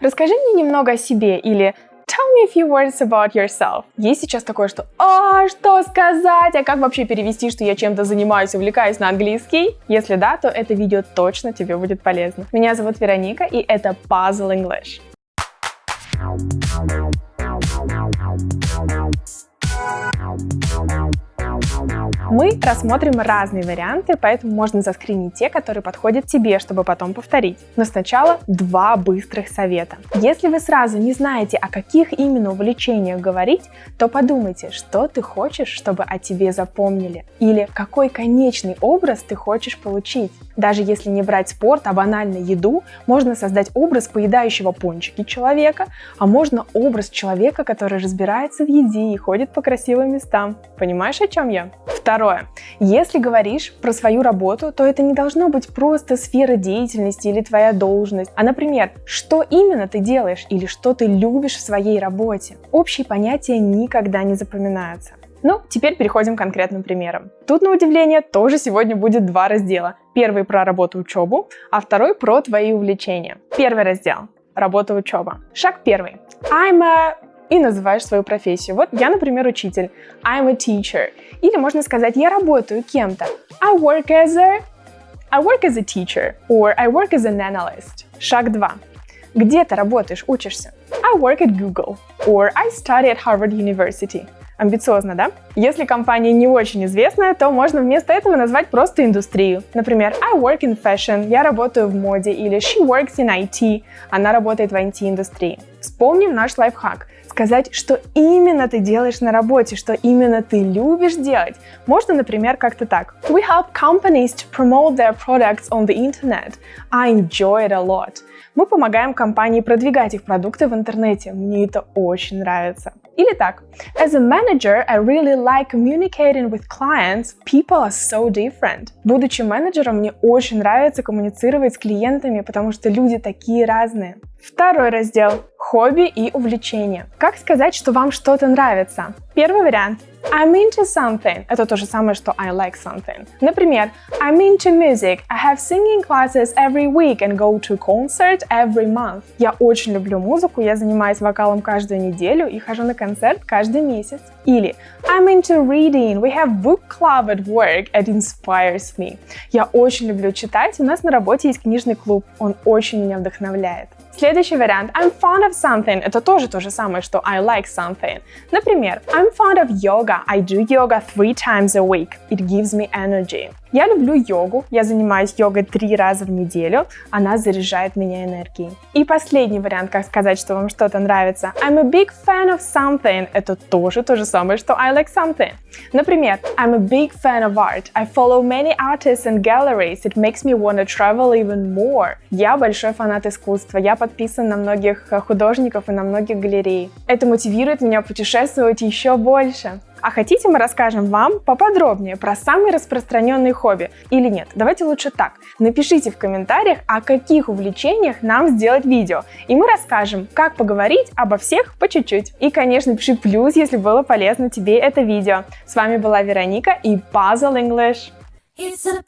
Расскажи мне немного о себе или Tell me a few words about yourself. Есть сейчас такое, что «А, что сказать? А как вообще перевести, что я чем-то занимаюсь, увлекаюсь на английский?» Если да, то это видео точно тебе будет полезно. Меня зовут Вероника, и это Puzzle English. Мы рассмотрим разные варианты, поэтому можно заскринить те, которые подходят тебе, чтобы потом повторить. Но сначала два быстрых совета. Если вы сразу не знаете, о каких именно увлечениях говорить, то подумайте, что ты хочешь, чтобы о тебе запомнили, или какой конечный образ ты хочешь получить. Даже если не брать спорт, а банально еду, можно создать образ поедающего пончики человека, а можно образ человека, который разбирается в еде и ходит по красивым местам. Понимаешь, о чем я? Если говоришь про свою работу, то это не должно быть просто сфера деятельности или твоя должность, а, например, что именно ты делаешь или что ты любишь в своей работе. Общие понятия никогда не запоминаются. Ну, теперь переходим к конкретным примерам. Тут, на удивление, тоже сегодня будет два раздела. Первый про работу учебу, а второй про твои увлечения. Первый раздел – работа учеба. Шаг первый. I'm a и называешь свою профессию. Вот я, например, учитель. I'm a teacher. Или можно сказать, я работаю кем-то. I work as a... I work as a teacher. Or I work as an analyst. Шаг 2. Где ты работаешь, учишься? I work at Google. Or I study at Harvard University. Амбициозно, да? Если компания не очень известная, то можно вместо этого назвать просто индустрию. Например, I work in fashion, я работаю в моде, или she works in IT, она работает в IT-индустрии. Вспомним наш лайфхак. Сказать, что именно ты делаешь на работе, что именно ты любишь делать. Можно, например, как-то так. We help companies to promote their products on the internet. I enjoy it a lot. Мы помогаем компании продвигать их продукты в интернете. Мне это очень нравится. Или так. As a manager, I really like communicating with clients. People are so different. Будучи менеджером, мне очень нравится коммуницировать с клиентами, потому что люди такие разные. Второй раздел – хобби и увлечения. Как сказать, что вам что-то нравится? Первый вариант I'm into something. Это то же самое, что I like something. Например, I'm into music. I have singing classes every week and go to concert every month. Я очень люблю музыку, я занимаюсь вокалом каждую неделю и хожу на концерт каждый месяц. Или I'm into reading. We have book club at work. It inspires me. Я очень люблю читать. У нас на работе есть книжный клуб. Он очень меня вдохновляет. Следующий вариант. I'm fond of something. Это тоже то же самое, что I like something. Например, I'm fond of yoga. I do yoga three times a week. It gives me energy. Я люблю йогу, я занимаюсь йогой три раза в неделю, она заряжает меня энергией. И последний вариант, как сказать, что вам что-то нравится. I'm a big fan of something. Это тоже то же самое, что I like something. Например, I'm a big fan of art. I follow many artists and galleries. It makes me want to travel even more. Я большой фанат искусства. Я подписан на многих художников и на многих галерей. Это мотивирует меня путешествовать еще больше. А хотите, мы расскажем вам поподробнее про самые распространенные хобби или нет? Давайте лучше так. Напишите в комментариях, о каких увлечениях нам сделать видео, и мы расскажем, как поговорить обо всех по чуть-чуть. И, конечно, пиши плюс, если было полезно тебе это видео. С вами была Вероника и Puzzle English. It's a